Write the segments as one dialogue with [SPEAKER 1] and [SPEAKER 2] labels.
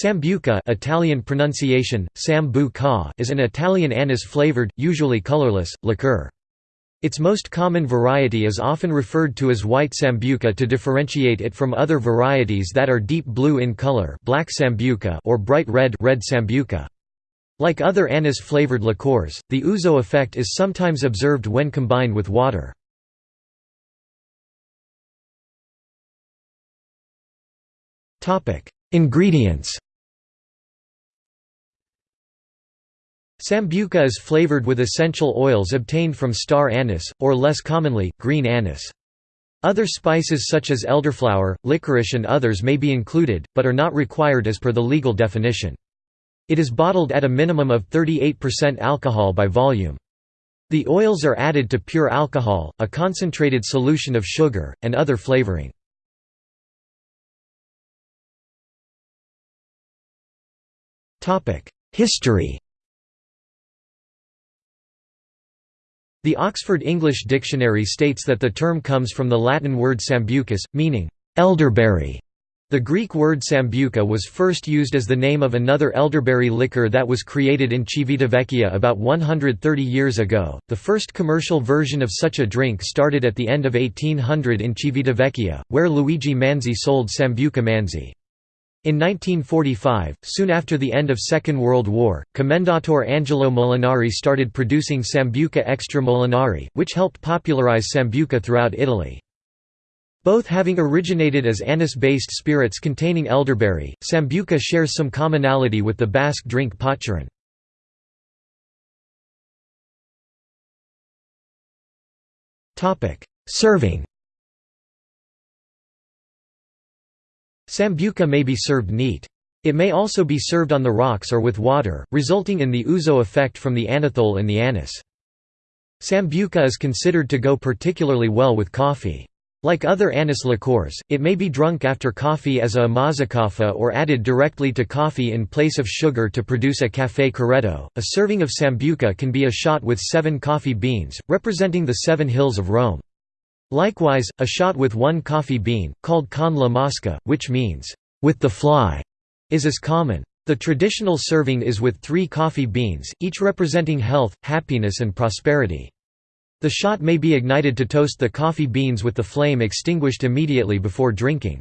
[SPEAKER 1] Sambuca Italian pronunciation, sambu is an Italian anise-flavored, usually colorless, liqueur. Its most common variety is often referred to as white sambuca to differentiate it from other varieties that are deep blue in color black sambuca or bright red red sambuca. Like other anise-flavored liqueurs, the ouzo effect is sometimes observed when combined with water. Ingredients Sambuca is flavored with essential oils obtained from star anise, or less commonly, green anise. Other spices such as elderflower, licorice and others may be included, but are not required as per the legal definition. It is bottled at a minimum of 38% alcohol by volume. The oils are added to pure alcohol, a concentrated solution of sugar, and other flavoring. History The Oxford English Dictionary states that the term comes from the Latin word sambucus, meaning, elderberry. The Greek word sambuca was first used as the name of another elderberry liquor that was created in Civitavecchia about 130 years ago. The first commercial version of such a drink started at the end of 1800 in Civitavecchia, where Luigi Manzi sold Sambuca Manzi. In 1945, soon after the end of Second World War, Commendatore Angelo Molinari started producing Sambuca Extra Molinari, which helped popularize Sambuca throughout Italy. Both having originated as anise-based spirits containing elderberry, Sambuca shares some commonality with the Basque drink patxaran. Serving Sambuca may be served neat. It may also be served on the rocks or with water, resulting in the ouzo effect from the anethole in the anise. Sambuca is considered to go particularly well with coffee. Like other anise liqueurs, it may be drunk after coffee as a mazzacaffa or added directly to coffee in place of sugar to produce a café corretto. A serving of sambuca can be a shot with seven coffee beans, representing the seven hills of Rome. Likewise, a shot with one coffee bean, called con la mosca, which means, with the fly, is as common. The traditional serving is with three coffee beans, each representing health, happiness and prosperity. The shot may be ignited to toast the coffee beans with the flame extinguished immediately before drinking.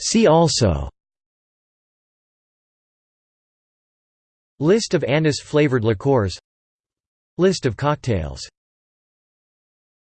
[SPEAKER 1] See also List of anise-flavored liqueurs. List of cocktails